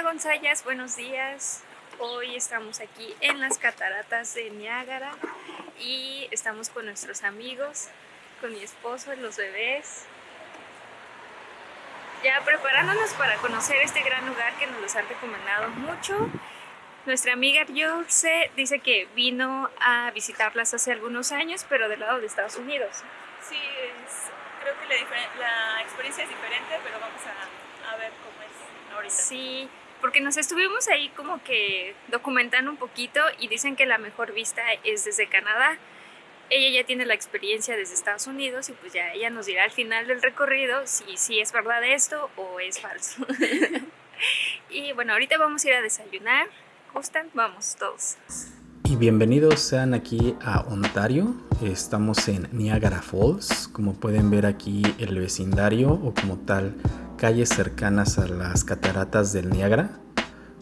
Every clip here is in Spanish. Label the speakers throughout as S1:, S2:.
S1: Hola Gonzayas, buenos días. Hoy estamos aquí en las cataratas de Niágara y estamos con nuestros amigos, con mi esposo, los bebés. Ya preparándonos para conocer este gran lugar que nos los han recomendado mucho. Nuestra amiga Yurce dice que vino a visitarlas hace algunos años, pero del lado de Estados Unidos.
S2: Sí, creo que la, la, experiencia es diferente, pero vamos a, a ver cómo es ahorita.
S1: Sí, porque nos estuvimos ahí como que documentando un poquito y dicen que la mejor vista es desde Canadá. Ella ya tiene la experiencia desde Estados Unidos y pues ya ella nos dirá al final del recorrido si, si es verdad esto o es falso. y bueno, ahorita vamos a ir a desayunar. ¿Gustan? Vamos todos.
S3: Y bienvenidos sean aquí a Ontario. Estamos en Niagara Falls. Como pueden ver aquí el vecindario o como tal calles cercanas a las cataratas del Niágara,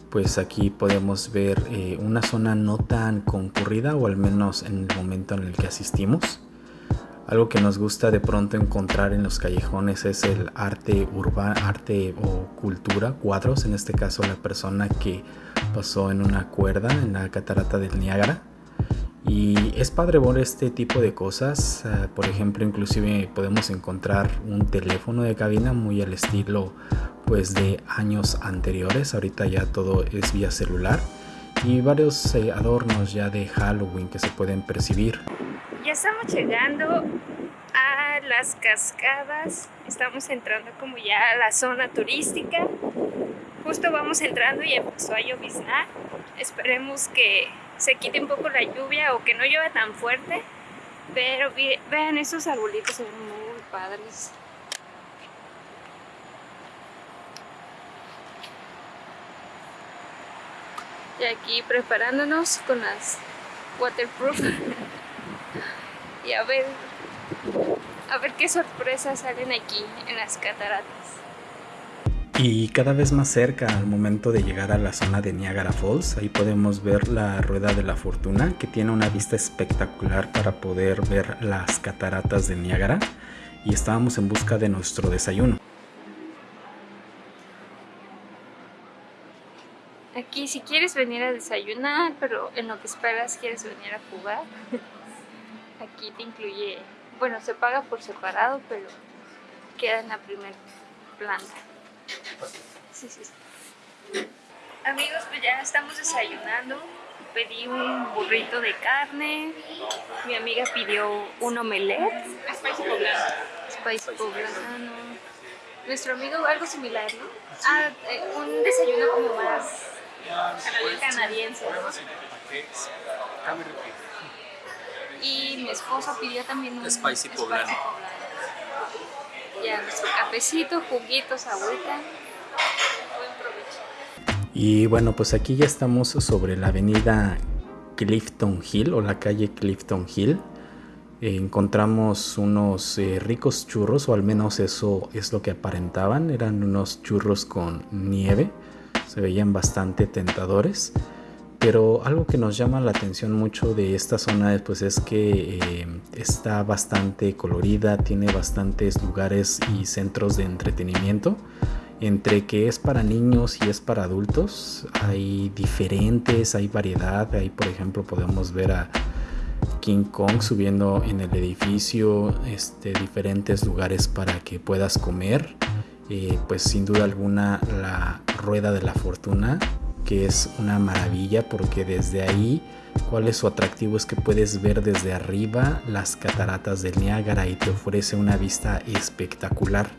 S3: pues aquí podemos ver eh, una zona no tan concurrida o al menos en el momento en el que asistimos. Algo que nos gusta de pronto encontrar en los callejones es el arte urbano, arte o cultura, cuadros, en este caso la persona que pasó en una cuerda en la catarata del Niágara y es padre ver este tipo de cosas. Ah, por ejemplo, inclusive podemos encontrar un teléfono de cabina muy al estilo pues de años anteriores. Ahorita ya todo es vía celular. Y varios eh, adornos ya de Halloween que se pueden percibir.
S1: Ya estamos llegando a las cascadas. Estamos entrando como ya a la zona turística. Justo vamos entrando y empezó a lloviznar. Esperemos que se quite un poco la lluvia o que no llueva tan fuerte. Pero vean estos arbolitos, son muy padres. Y aquí preparándonos con las waterproof. y a ver, a ver qué sorpresas salen aquí en las cataratas.
S3: Y cada vez más cerca al momento de llegar a la zona de Niagara Falls, ahí podemos ver la Rueda de la Fortuna que tiene una vista espectacular para poder ver las cataratas de Niágara y estábamos en busca de nuestro desayuno.
S1: Aquí si quieres venir a desayunar, pero en lo que esperas quieres venir a jugar, aquí te incluye, bueno se paga por separado, pero queda en la primera planta. Sí, sí, Amigos, pues ya estamos desayunando. Pedí un burrito de carne. Mi amiga pidió un omelette.
S2: Spicy poblano.
S1: Spicy poblano. Nuestro amigo algo similar, ¿no? Ah, eh, un desayuno como más canadiense. Y mi esposo pidió también un
S4: spicy poblano.
S1: Ya nuestro cafecito, juguitos, agüita.
S3: Y bueno, pues aquí ya estamos sobre la avenida Clifton Hill o la calle Clifton Hill. encontramos unos eh, ricos churros, o al menos eso es lo que aparentaban. Eran unos churros con nieve. Se veían bastante tentadores. Pero algo que nos llama la atención mucho de esta zona pues es que eh, está bastante colorida, tiene bastantes lugares y centros de entretenimiento. Entre que es para niños y es para adultos, hay diferentes, hay variedad. Ahí por ejemplo podemos ver a King Kong subiendo en el edificio, este, diferentes lugares para que puedas comer. Eh, pues sin duda alguna la rueda de la fortuna que es una maravilla porque desde ahí, cuál es su atractivo es que puedes ver desde arriba las cataratas del Niágara y te ofrece una vista espectacular.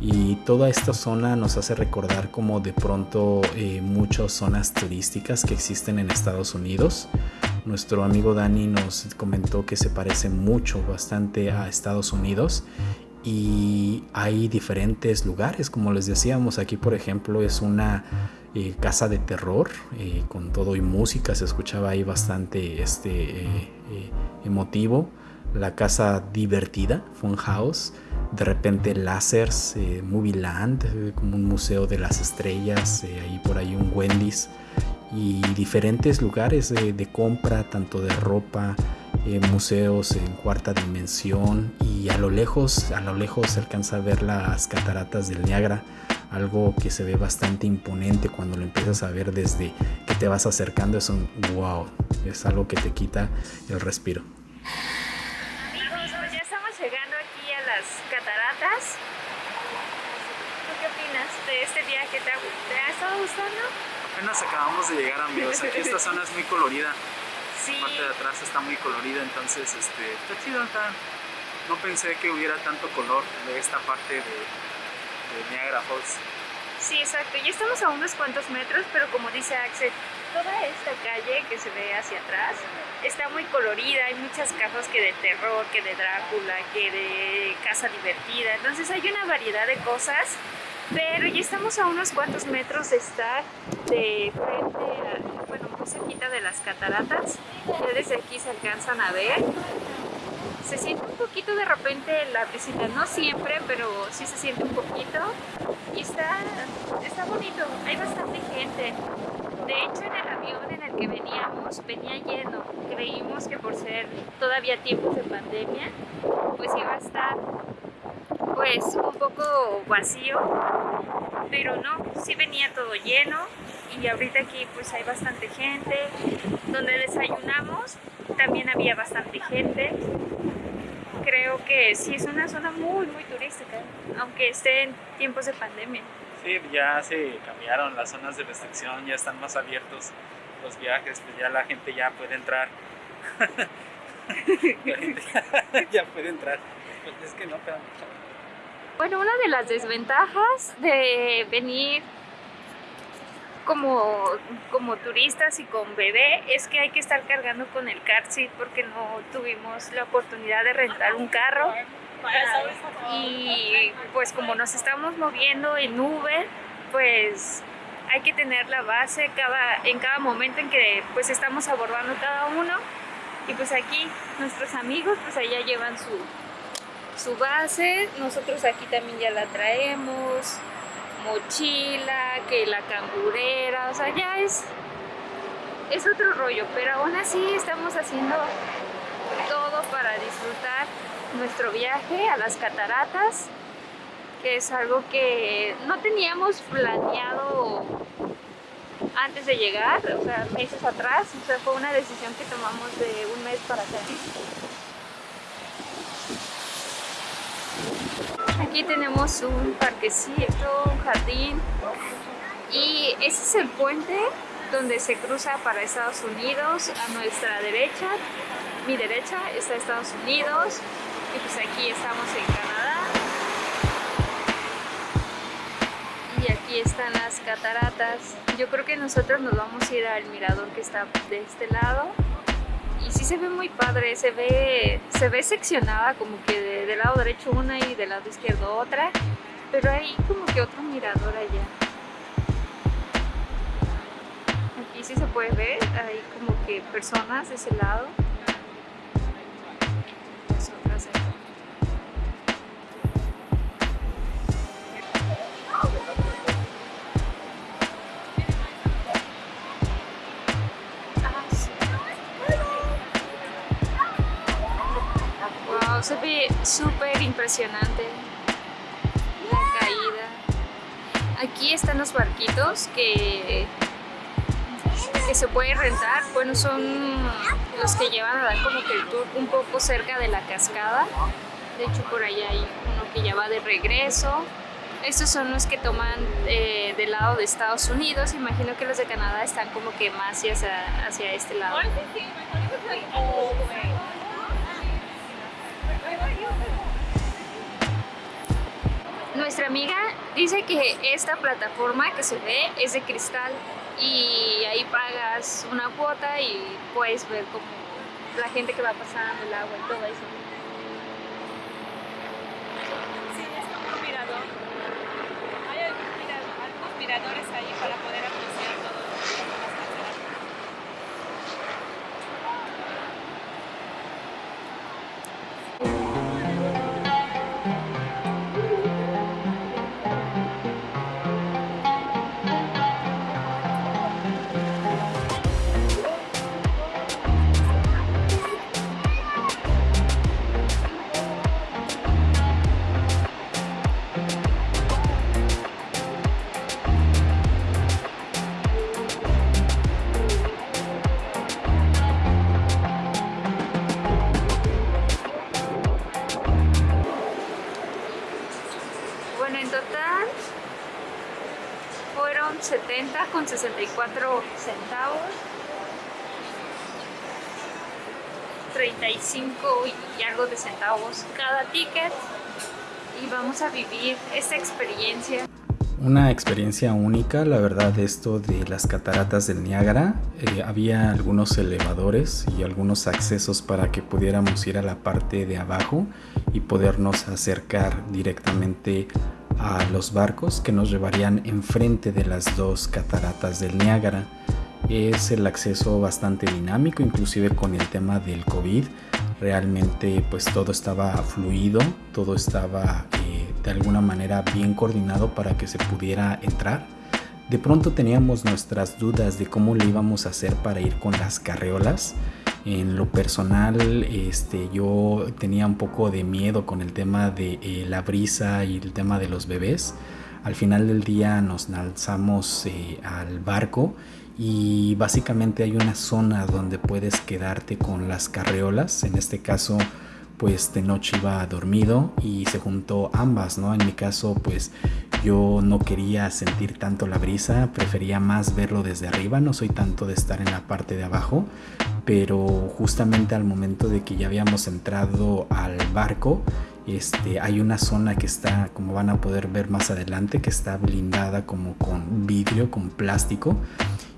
S3: Y toda esta zona nos hace recordar como de pronto eh, muchas zonas turísticas que existen en Estados Unidos. Nuestro amigo Dani nos comentó que se parece mucho, bastante a Estados Unidos y hay diferentes lugares, como les decíamos, aquí por ejemplo es una eh, casa de terror eh, con todo y música, se escuchaba ahí bastante este, eh, emotivo. La casa divertida, Fun House, de repente Lásers, Movie Land, como un museo de las estrellas, ahí por ahí un Wendy's y diferentes lugares de compra, tanto de ropa, museos en cuarta dimensión y a lo lejos, a lo lejos se alcanza a ver las cataratas del Niágara algo que se ve bastante imponente cuando lo empiezas a ver desde que te vas acercando, es un wow, es algo que te quita el respiro.
S1: Amigos, pues ya estamos llegando aquí a las cataratas. ¿Tú qué opinas de este viaje? ¿Te ha, te ha estado gustando?
S4: Apenas acabamos de llegar amigos, aquí esta zona es muy colorida,
S1: Sí.
S4: la parte de atrás está muy colorida, entonces este, está chido, está- no pensé que hubiera tanto color de esta parte de, de Niagara Falls.
S1: Sí, exacto. Ya estamos a unos cuantos metros, pero como dice Axel, toda esta calle que se ve hacia atrás está muy colorida. Hay muchas casas que de terror, que de Drácula, que de casa divertida. Entonces hay una variedad de cosas, pero ya estamos a unos cuantos metros de estar de frente a, bueno, muy cerquita de las cataratas. Ya desde aquí se alcanzan a ver. Se siente un poquito de repente la brisita, no siempre, pero sí se siente un poquito. Y está, está bonito, hay bastante gente. De hecho, en el avión en el que veníamos venía lleno. Creímos que por ser todavía tiempos de pandemia, pues iba a estar pues un poco vacío, pero no, sí venía todo lleno y ahorita aquí pues hay bastante gente. Donde desayunamos también había bastante gente. Creo que sí es una zona muy muy turística, aunque esté en tiempos de pandemia.
S4: Sí, ya se cambiaron las zonas de restricción, ya están más abiertos los viajes, pues ya la gente ya puede entrar. la gente ya, ya puede entrar. Pues es que no, pero
S1: Bueno, una de las desventajas de venir como, como turistas y con bebé es que hay que estar cargando con el car seat porque no tuvimos la oportunidad de rentar un carro. Y pues como nos estamos moviendo en Uber, pues hay que tener la base cada, en cada momento en que pues estamos abordando cada uno. Y pues aquí nuestros amigos pues allá llevan su, su base, nosotros aquí también ya la traemos, mochila, que la cangurera, o sea, ya es, es otro rollo, pero aún así estamos haciendo todo para disfrutar nuestro viaje a las cataratas, que es algo que no teníamos planeado antes de llegar, o sea, meses atrás, o sea, fue una decisión que tomamos de un mes para acá. Aquí tenemos un parquecito, un jardín y ese es el puente donde se cruza para Estados Unidos a nuestra derecha. Mi derecha está Estados Unidos y pues aquí estamos en Canadá. Y aquí están las cataratas. Yo creo que nosotros nos vamos a ir al mirador que está de este lado y sí se ve muy padre, se ve, se ve seccionada como que de- del lado derecho una y del lado izquierdo otra, pero hay como que otro mirador allá. Aquí sí se puede ver, hay como que personas de ese lado. Se ve súper impresionante la caída. Aquí están los barquitos que, que se puede rentar. Bueno, son los que llevan a dar como que el tour un poco cerca de la cascada. De hecho, por allá hay uno que ya va de regreso. Estos son los que toman eh, del lado de Estados Unidos. Imagino que los de Canadá están como que más hacia, hacia este lado. Nuestra amiga dice que esta plataforma que se ve es de cristal y ahí pagas una cuota y puedes ver como la gente que va pasando, el agua y todo eso.
S2: Sí, es como un mirador. Hay algunos miradores
S1: 54 centavos. 35 y algo de centavos cada ticket. Y vamos a vivir esta experiencia.
S3: Una experiencia única, la verdad, esto de las cataratas del Niágara. Eh, había algunos elevadores y algunos accesos para que pudiéramos ir a la parte de abajo y podernos acercar directamente a los barcos que nos llevarían enfrente de las dos cataratas del Niágara. Es el acceso bastante dinámico, inclusive con el tema del COVID. Realmente pues todo estaba fluido, todo estaba eh, de alguna manera bien coordinado para que se pudiera entrar. De pronto teníamos nuestras dudas de cómo le íbamos a hacer para ir con las carreolas. En lo personal, este, yo tenía un poco de miedo con el tema de eh, la brisa y el tema de los bebés. Al final del día nos lanzamos eh, al barco y básicamente hay una zona donde puedes quedarte con las carreolas. En este caso, pues de noche iba dormido y se juntó ambas, ¿no? En mi caso, pues yo no quería sentir tanto la brisa, prefería más verlo desde arriba, no soy tanto de estar en la parte de abajo, pero justamente al momento de que ya habíamos entrado al barco, este, hay una zona que está, como van a poder ver más adelante, que está blindada como con vidrio, con plástico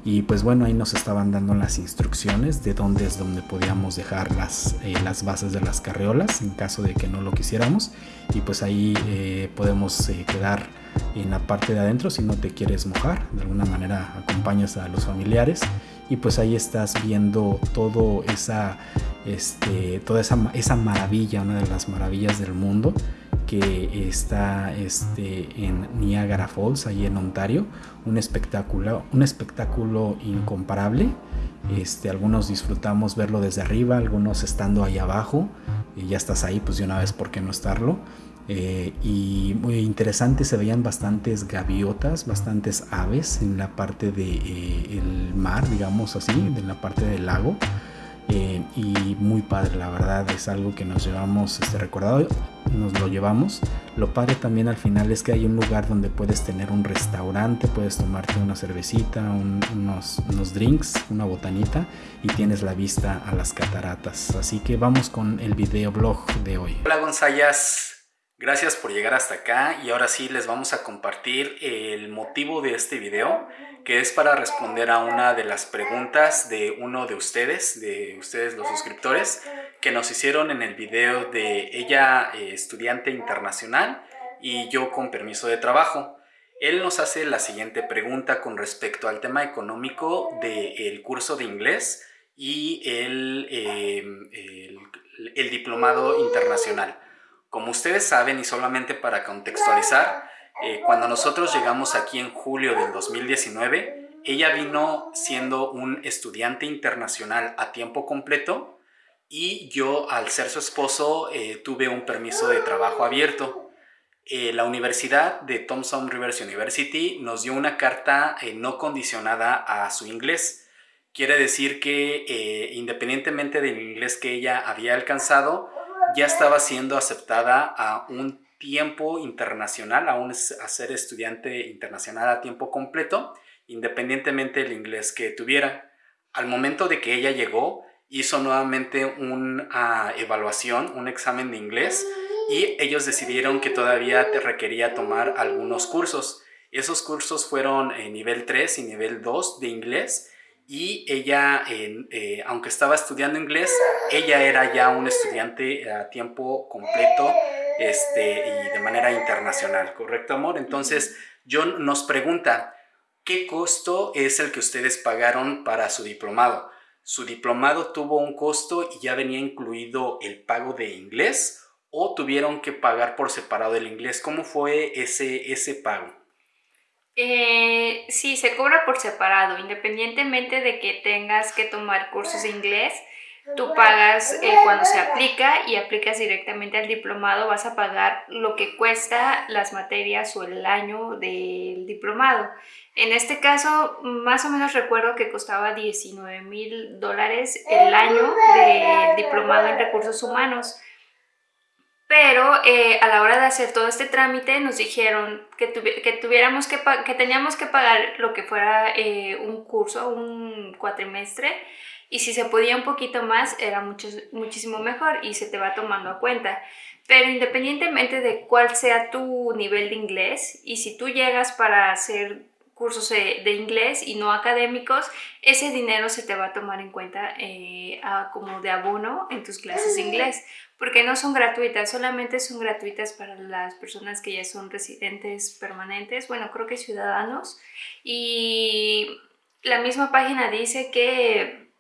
S3: y pues bueno, ahí nos estaban dando las instrucciones de dónde es donde podíamos dejar las, eh, las bases de las carreolas en caso de que no lo quisiéramos. Y pues ahí eh, podemos eh, quedar en la parte de adentro si no te quieres mojar. De alguna manera acompañas a los familiares y pues ahí estás viendo todo esa, este, toda esa, esa maravilla, una de las maravillas del mundo que está este, en Niagara Falls, ahí en Ontario. Un espectáculo, un espectáculo incomparable. Este, algunos disfrutamos verlo desde arriba, algunos estando ahí abajo. Y ya estás ahí, pues de una vez, ¿por qué no estarlo? Eh, y muy interesante, se veían bastantes gaviotas, bastantes aves en la parte del de, eh, mar, digamos así, en la parte del lago. Eh, y muy padre, la verdad es algo que nos llevamos este recordado, nos lo llevamos. Lo padre también al final es que hay un lugar donde puedes tener un restaurante, puedes tomarte una cervecita, unos, unos drinks, una botanita y tienes la vista a las cataratas. Así que vamos con el video blog de hoy. Hola Gonzayas, Gracias por llegar hasta acá y ahora sí les vamos a compartir el motivo de este video que es para responder a una de las preguntas de uno de ustedes, de ustedes los suscriptores, que nos hicieron en el video de ella eh, estudiante internacional y yo con permiso de trabajo. Él nos hace la siguiente pregunta con respecto al tema económico del curso de inglés y el, eh, el, el diplomado internacional. Como ustedes saben y solamente para contextualizar, eh, cuando nosotros llegamos aquí en julio del 2019, ella vino siendo un estudiante internacional a tiempo completo y yo al ser su esposo eh, tuve un permiso de trabajo abierto. Eh, la universidad de Thompson Rivers University nos dio una carta no condicionada a su inglés. Quiere decir que independientemente del inglés que ella había alcanzado, ya estaba siendo aceptada a un tiempo internacional, a, ser estudiante internacional a tiempo completo, independientemente del inglés que tuviera. Al momento de que ella llegó, hizo nuevamente una evaluación, un examen de inglés, y ellos decidieron que todavía te requería tomar algunos cursos. Esos cursos fueron nivel 3 y nivel 2 de inglés, y ella, eh, aunque estaba estudiando inglés, ella era ya un estudiante a tiempo completo este, y de manera internacional, ¿correcto amor? Entonces John nos pregunta, ¿qué costo es el que ustedes pagaron para su diplomado? ¿Su diplomado tuvo un costo y ya venía incluido el pago de inglés o tuvieron que pagar por separado el inglés? ¿Cómo fue ese, ese pago?
S1: Eh, sí, se cobra por separado, independientemente de que tengas que tomar cursos de inglés, tú pagas eh, cuando se aplica y aplicas directamente al diplomado, vas a pagar lo que cuesta las materias o el año del diplomado. En este caso, más o menos recuerdo que costaba 19 mil dólares el año de diplomado en recursos humanos. Pero eh, a la hora de hacer todo este trámite nos dijeron que, que tuviéramos que, que teníamos que pagar lo que fuera eh, un curso, un cuatrimestre, y si se podía un poquito más era mucho, muchísimo mejor y se te va tomando a cuenta. Pero independientemente de cuál sea tu nivel de inglés y si tú llegas para hacer cursos de, inglés y no académicos, ese dinero se te va a tomar en cuenta eh, como de abono en tus clases de inglés, porque no son gratuitas, solamente son gratuitas para las personas que ya son residentes permanentes, bueno, creo que ciudadanos, y la misma página dice que,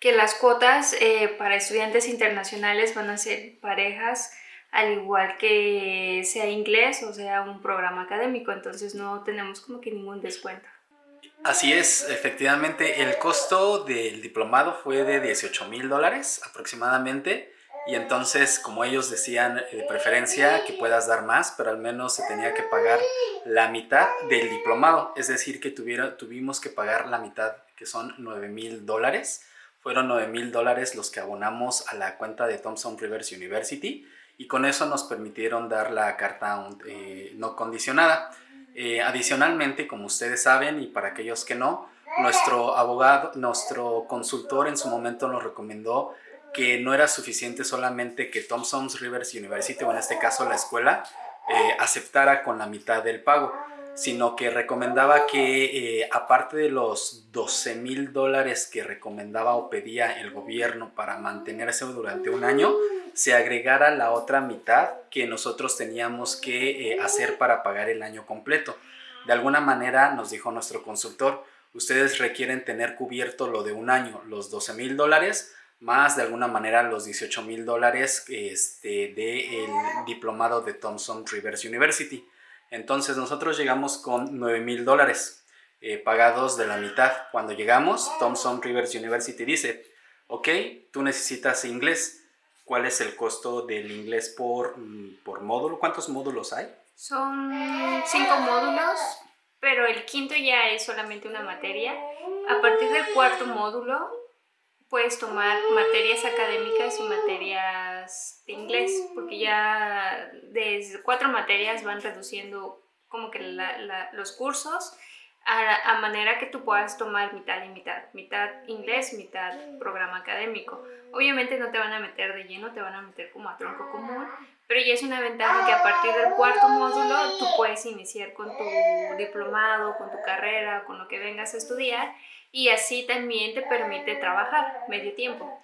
S1: que las cuotas eh, para estudiantes internacionales van a ser parejas al igual que sea inglés o sea un programa académico, entonces no tenemos como que ningún descuento.
S3: Así es, efectivamente el costo del diplomado fue de 18 mil dólares aproximadamente y entonces como ellos decían de preferencia que puedas dar más, pero al menos se tenía que pagar la mitad del diplomado, es decir que tuviera, tuvimos que pagar la mitad que son 9 mil dólares, fueron 9 mil dólares los que abonamos a la cuenta de Thompson Rivers University y con eso nos permitieron dar la carta eh, no condicionada. Eh, adicionalmente, como ustedes saben y para aquellos que no, nuestro abogado, nuestro consultor en su momento nos recomendó que no era suficiente solamente que Thompson's Rivers University, o en este caso la escuela, eh, aceptara con la mitad del pago, sino que recomendaba que aparte de los 12 mil dólares que recomendaba o pedía el gobierno para mantenerse durante un año, se agregara la otra mitad que nosotros teníamos que eh, hacer para pagar el año completo. De alguna manera nos dijo nuestro consultor, ustedes requieren tener cubierto lo de un año, los 12 mil dólares, más de alguna manera los 18 mil dólares este, del diplomado de Thompson Rivers University. Entonces nosotros llegamos con 9 mil dólares eh, pagados de la mitad. Cuando llegamos, Thompson Rivers University dice, ok, tú necesitas inglés, ¿Cuál es el costo del inglés por, mm, por módulo? ¿Cuántos módulos hay?
S1: Son cinco módulos, pero el quinto ya es solamente una materia. A partir del cuarto módulo puedes tomar materias académicas y materias de inglés, porque ya desde cuatro materias van reduciendo como que los cursos a, manera que tú puedas tomar mitad y mitad, mitad inglés, mitad programa académico. Obviamente no te van a meter de lleno, te van a meter como a tronco común, pero ya es una ventaja que a partir del cuarto módulo tú puedes iniciar con tu diplomado, con tu carrera, con lo que vengas a estudiar y así también te permite trabajar medio tiempo.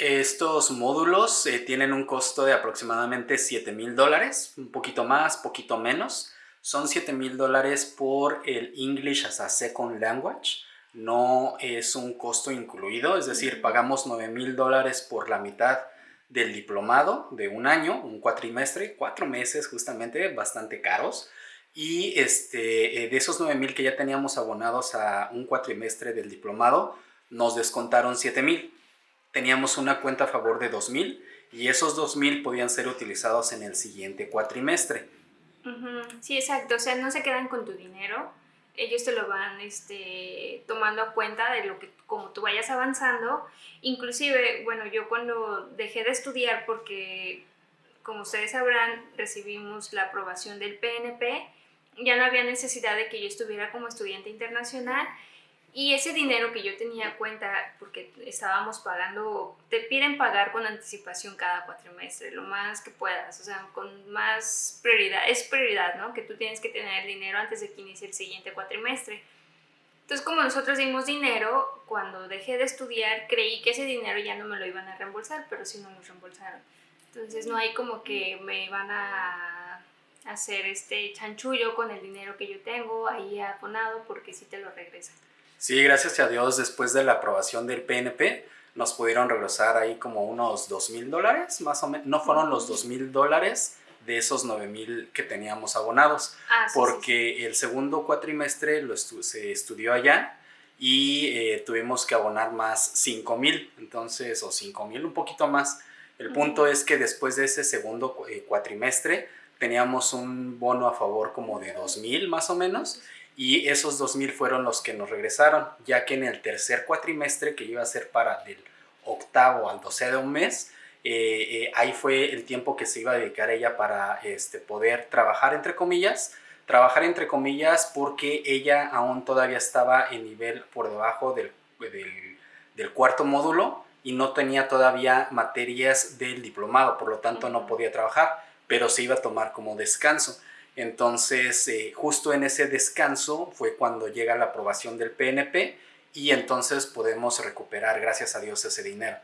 S3: Estos módulos eh, tienen un costo de aproximadamente 7 mil dólares, un poquito más, poquito menos. Son 7 mil dólares por el English as a Second Language. No es un costo incluido, es decir, pagamos 9 mil dólares por la mitad del diplomado de un año, un cuatrimestre, cuatro meses justamente, bastante caros. Y este, eh, de esos 9 mil que ya teníamos abonados a un cuatrimestre del diplomado, nos descontaron 7 mil. Teníamos una cuenta a favor de 2 mil y esos 2 mil podían ser utilizados en el siguiente cuatrimestre.
S1: Sí, exacto. O sea, no se quedan con tu dinero. Ellos te lo van este, tomando a cuenta de lo que, como tú vayas avanzando. Inclusive, bueno, yo cuando dejé de estudiar, porque como ustedes sabrán, recibimos la aprobación del PNP, ya no había necesidad de que yo estuviera como estudiante internacional y ese dinero que yo tenía cuenta, porque estábamos pagando, te piden pagar con anticipación cada cuatrimestre, lo más que puedas, o sea, con más prioridad, es prioridad, ¿no? Que tú tienes que tener el dinero antes de que inicie el siguiente cuatrimestre. Entonces, como nosotros dimos dinero, cuando dejé de estudiar, creí que ese dinero ya no me lo iban a reembolsar, pero sí no lo reembolsaron. Entonces, no hay como que me van a hacer este chanchullo con el dinero que yo tengo ahí abonado, porque sí te lo regresan.
S3: Sí, gracias a Dios, después de la aprobación del PNP, nos pudieron regresar ahí como unos dos mil dólares, más o menos. No fueron los dos mil dólares de esos 9 mil que teníamos abonados, ah, porque el segundo cuatrimestre lo se estudió allá y eh, tuvimos que abonar más 5 mil, entonces, o 5 mil, un poquito más. El punto es que después de ese segundo eh, cuatrimestre teníamos un bono a favor como de 2 mil más o menos y esos 2.000 fueron los que nos regresaron, ya que en el tercer cuatrimestre, que iba a ser para del octavo al doce de un mes, eh, eh, ahí fue el tiempo que se iba a dedicar ella para este, poder trabajar, entre comillas, trabajar entre comillas porque ella aún todavía estaba en nivel por debajo del, del, del cuarto módulo y no tenía todavía materias del diplomado, por lo tanto no podía trabajar, pero se iba a tomar como descanso. Entonces, eh, justo en ese descanso fue cuando llega la aprobación del PNP y entonces podemos recuperar, gracias a Dios, ese dinero.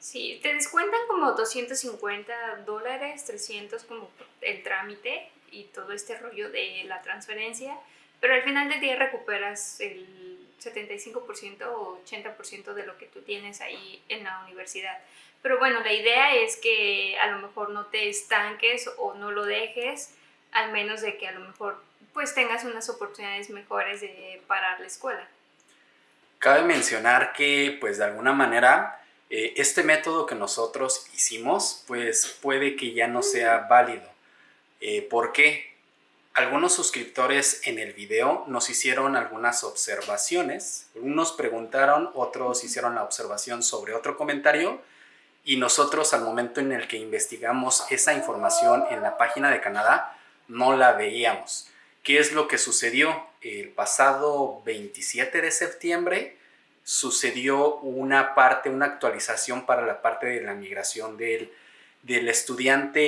S1: Sí, te descuentan como 250 dólares, 300 como el trámite y todo este rollo de la transferencia, pero al final del día recuperas el 75% o 80% de lo que tú tienes ahí en la universidad. Pero bueno, la idea es que a lo mejor no te estanques o no lo dejes, al menos de que a lo mejor pues tengas unas oportunidades mejores de parar la escuela.
S3: Cabe mencionar que pues de alguna manera eh, este método que nosotros hicimos pues puede que ya no sea válido. Eh, ¿Por qué? Algunos suscriptores en el video nos hicieron algunas observaciones. Unos preguntaron, otros hicieron la observación sobre otro comentario y nosotros al momento en el que investigamos esa información en la página de Canadá no la veíamos. ¿Qué es lo que sucedió? El pasado 27 de septiembre sucedió una parte, una actualización para la parte de la migración del del estudiante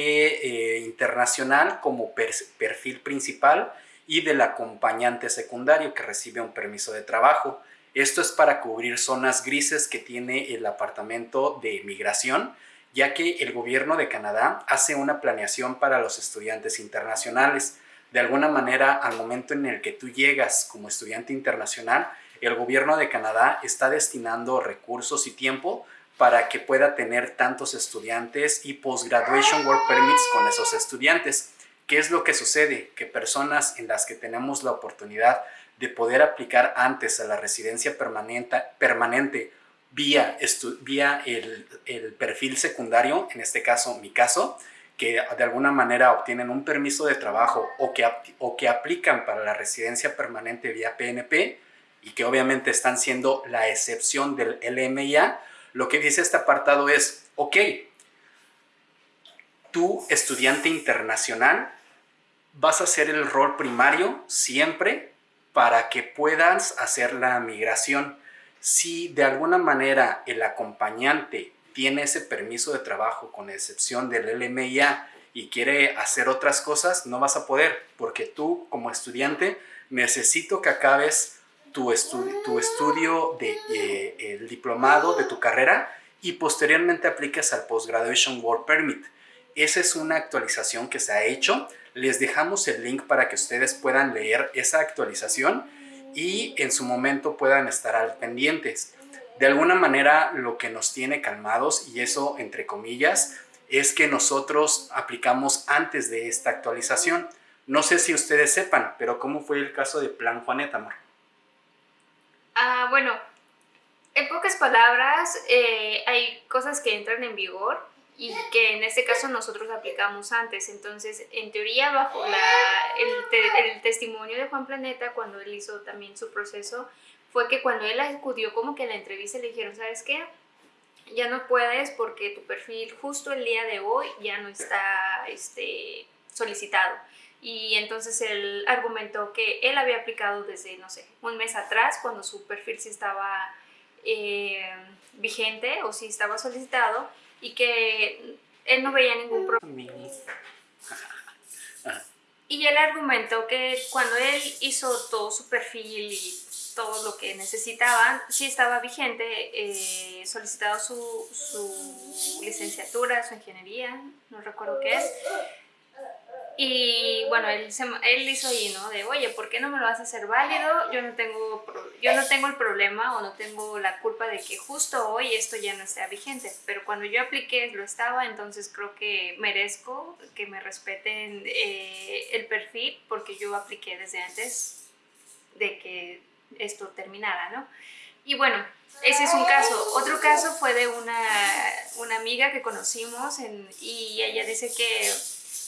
S3: eh, internacional como perfil principal y del acompañante secundario que recibe un permiso de trabajo. Esto es para cubrir zonas grises que tiene el Apartamento de Migración, ya que el gobierno de Canadá hace una planeación para los estudiantes internacionales. De alguna manera, al momento en el que tú llegas como estudiante internacional, el gobierno de Canadá está destinando recursos y tiempo para que pueda tener tantos estudiantes y post-graduation work permits con esos estudiantes. ¿Qué es lo que sucede? Que personas en las que tenemos la oportunidad de poder aplicar antes a la residencia permanente, permanente vía, vía el, el perfil secundario, en este caso mi caso, que de alguna manera obtienen un permiso de trabajo o que, o que aplican para la residencia permanente vía PNP y que obviamente están siendo la excepción del LMIA, lo que dice este apartado es, ok, tú estudiante internacional vas a hacer el rol primario siempre para que puedas hacer la migración. Si de alguna manera el acompañante tiene ese permiso de trabajo con excepción del LMIA y quiere hacer otras cosas, no vas a poder porque tú como estudiante necesito que acabes tu, tu estudio de eh, diplomado de tu carrera y posteriormente apliques al Postgraduation Work Permit. Esa es una actualización que se ha hecho. Les dejamos el link para que ustedes puedan leer esa actualización y en su momento puedan estar al pendientes. De alguna manera lo que nos tiene calmados, y eso entre comillas, es que nosotros aplicamos antes de esta actualización. No sé si ustedes sepan, pero ¿cómo fue el caso de Plan Juaneta, amor?
S1: Ah, bueno, en pocas palabras, eh, hay cosas que entran en vigor y que en este caso nosotros aplicamos antes. Entonces, en teoría, bajo la, el, el, testimonio de Juan Planeta, cuando él hizo también su proceso, fue que cuando él acudió como que a la entrevista le dijeron, ¿sabes qué? Ya no puedes porque tu perfil justo el día de hoy ya no está este, solicitado. Y entonces él argumentó que él había aplicado desde, no sé, un mes atrás, cuando su perfil sí estaba eh, vigente o sí estaba solicitado, y que él no veía ningún problema. Y él argumentó que cuando él hizo todo su perfil y todo lo que necesitaban, sí estaba vigente, eh, solicitado su, su licenciatura, su ingeniería, no recuerdo qué es, y bueno, él, él hizo ahí, ¿no? De, oye, ¿por qué no me lo vas a hacer válido? Yo no, tengo, yo no tengo el problema o no tengo la culpa de que justo hoy esto ya no esté vigente. Pero cuando yo apliqué lo estaba, entonces creo que merezco que me respeten eh, el perfil porque yo apliqué desde antes de que esto terminara, ¿no? Y bueno, ese es un caso. Otro caso fue de una, una amiga que conocimos en, y ella dice que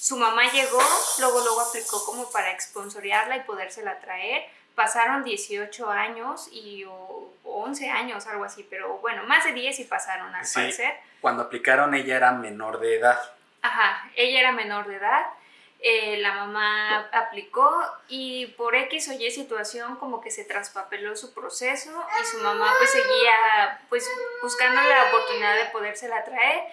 S1: su mamá llegó, luego luego aplicó como para exponsoriarla y podérsela traer, pasaron 18 años y o, 11 años, algo así, pero bueno, más de 10 y pasaron al
S3: Sí.
S1: parecer.
S3: Cuando aplicaron ella era menor de edad.
S1: Ajá, ella era menor de edad, eh, la mamá aplicó y por X o Y situación como que se traspapeló su proceso y su mamá pues seguía pues buscando la oportunidad de podérsela traer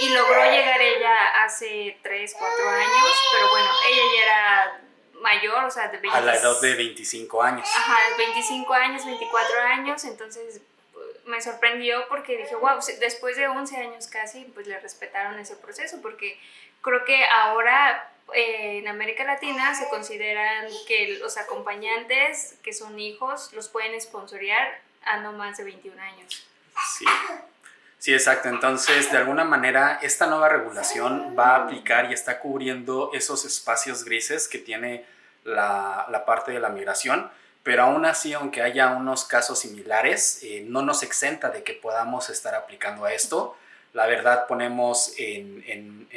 S1: y logró llegar ella hace 3, 4 años, pero bueno, ella ya era mayor, o sea, de 20
S3: A la edad de 25 años.
S1: Ajá, 25 años, 24 años, entonces eh, me sorprendió porque dije, wow, después de 11 años casi, pues le respetaron ese proceso, porque creo que ahora eh, en América Latina se consideran que los acompañantes que son hijos los pueden sponsorear a no más de 21 años.
S3: Sí. Sí, exacto. Entonces, de alguna manera, esta nueva regulación va a aplicar y está cubriendo esos espacios grises que tiene la, la parte de la migración, pero aún así, aunque haya unos casos similares, eh, no nos exenta de que podamos estar aplicando a esto. La verdad, ponemos en,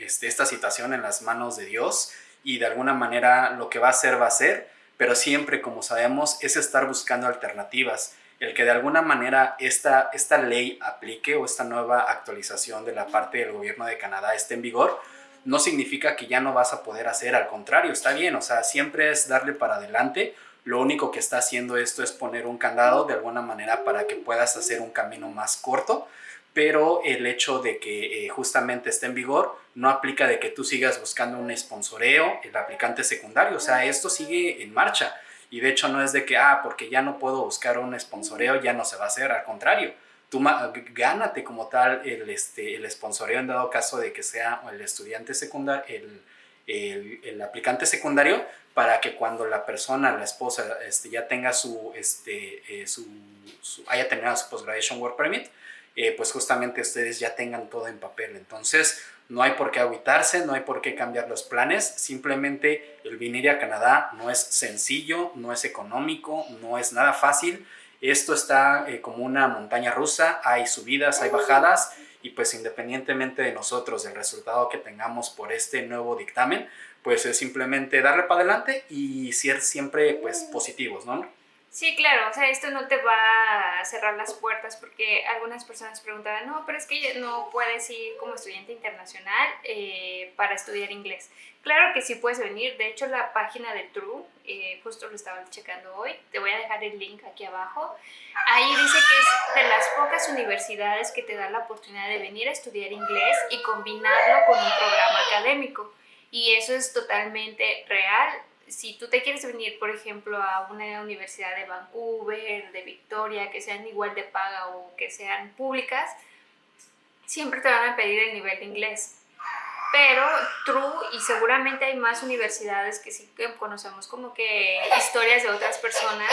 S3: este, esta situación en las manos de Dios y de alguna manera lo que va a hacer va a ser, pero siempre, como sabemos, es estar buscando alternativas. El que de alguna manera esta, esta ley aplique o esta nueva actualización de la parte del gobierno de Canadá esté en vigor, no significa que ya no vas a poder hacer, al contrario, está bien, o sea, siempre es darle para adelante, lo único que está haciendo esto es poner un candado de alguna manera para que puedas hacer un camino más corto, pero el hecho de que eh, justamente esté en vigor no aplica de que tú sigas buscando un sponsoreo, el aplicante secundario, o sea, esto sigue en marcha. Y de hecho no es de que, ah, porque ya no puedo buscar un sponsoreo, ya no se va a hacer. Al contrario, tú gánate como tal el, este, el sponsoreo en dado caso de que sea el estudiante secundario, el, el, el, aplicante secundario, para que cuando la persona, la esposa, este, ya tenga su, este, eh, su, su, haya terminado su Post-Graduation Work Permit, eh, pues justamente ustedes ya tengan todo en papel. Entonces, no hay por qué agüitarse, no hay por qué cambiar los planes, simplemente el venir a Canadá no es sencillo, no es económico, no es nada fácil. Esto está eh, como una montaña rusa, hay subidas, hay bajadas y pues independientemente de nosotros, del resultado que tengamos por este nuevo dictamen, pues es simplemente darle para adelante y ser siempre pues positivos, ¿no?
S1: Sí, claro, o sea, esto no te va a cerrar las puertas porque algunas personas preguntaban, no, pero es que no puedes ir como estudiante internacional eh, para estudiar inglés. Claro que sí puedes venir, de hecho la página de True, eh, justo lo estaba checando hoy, te voy a dejar el link aquí abajo, ahí dice que es de las pocas universidades que te dan la oportunidad de venir a estudiar inglés y combinarlo con un programa académico. Y eso es totalmente real, si tú te quieres venir, por ejemplo, a una universidad de Vancouver, de Victoria, que sean igual de paga o que sean públicas, siempre te van a pedir el nivel de inglés. Pero True, y seguramente hay más universidades que sí que conocemos como que historias de otras personas,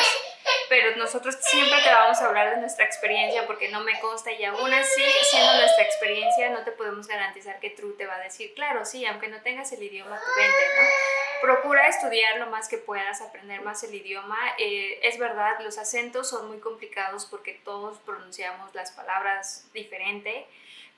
S1: pero nosotros siempre te vamos a hablar de nuestra experiencia porque no me consta y aún así, siendo nuestra experiencia, no te podemos garantizar que True te va a decir, claro, sí, aunque no tengas el idioma, tú vente, ¿no? Procura estudiar lo más que puedas, aprender más el idioma. Eh, es verdad, los acentos son muy complicados porque todos pronunciamos las palabras diferente,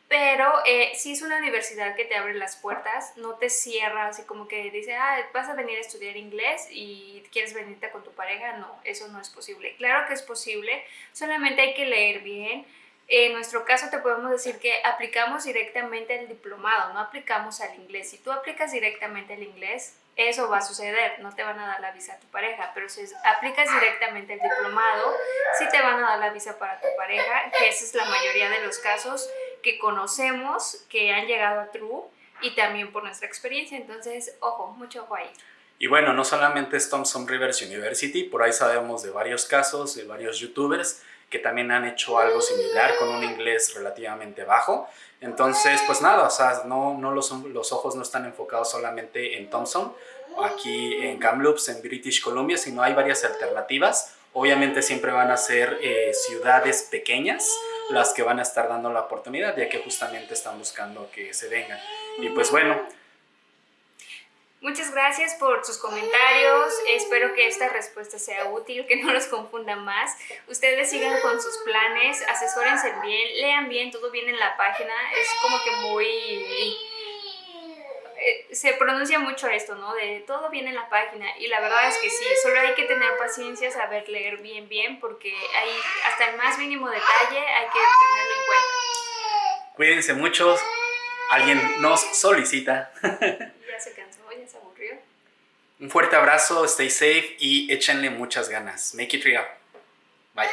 S1: pero eh, si es una universidad que te abre las puertas, no te cierra así como que dice, ah, vas a venir a estudiar inglés y quieres venirte con tu pareja. No, eso no es posible. Claro que es posible, solamente hay que leer bien. En nuestro caso te podemos decir que aplicamos directamente el diplomado, no aplicamos al inglés. Si tú aplicas directamente al inglés, eso va a suceder, no te van a dar la visa a tu pareja, pero si aplicas directamente el diplomado, sí te van a dar la visa para tu pareja, que esa es la mayoría de los casos que conocemos que han llegado a True y también por nuestra experiencia. Entonces, ojo, mucho ojo ahí.
S3: Y bueno, no solamente es Thompson Rivers University, por ahí sabemos de varios casos, de varios youtubers que también han hecho algo similar con un inglés relativamente bajo. Entonces, pues nada, o sea, no, no los, los ojos no están enfocados solamente en Thompson, aquí en Kamloops, en British Columbia, sino hay varias alternativas. Obviamente siempre van a ser eh, ciudades pequeñas las que van a estar dando la oportunidad, ya que justamente están buscando que se vengan. Y pues bueno,
S1: Muchas gracias por sus comentarios. Espero que esta respuesta sea útil, que no los confunda más. Ustedes sigan con sus planes, asesórense bien, lean bien, todo bien en la página. Es como que muy... eh, se pronuncia mucho esto, ¿no? De todo viene en la página y la verdad es que sí, solo hay que tener paciencia, saber leer bien, bien, porque hay hasta el más mínimo detalle hay que tenerlo en cuenta.
S3: Cuídense mucho, alguien nos solicita.
S1: ya se cansó, ya se aburrió.
S3: Un fuerte abrazo, stay safe y échenle muchas ganas. Make it real. Bye.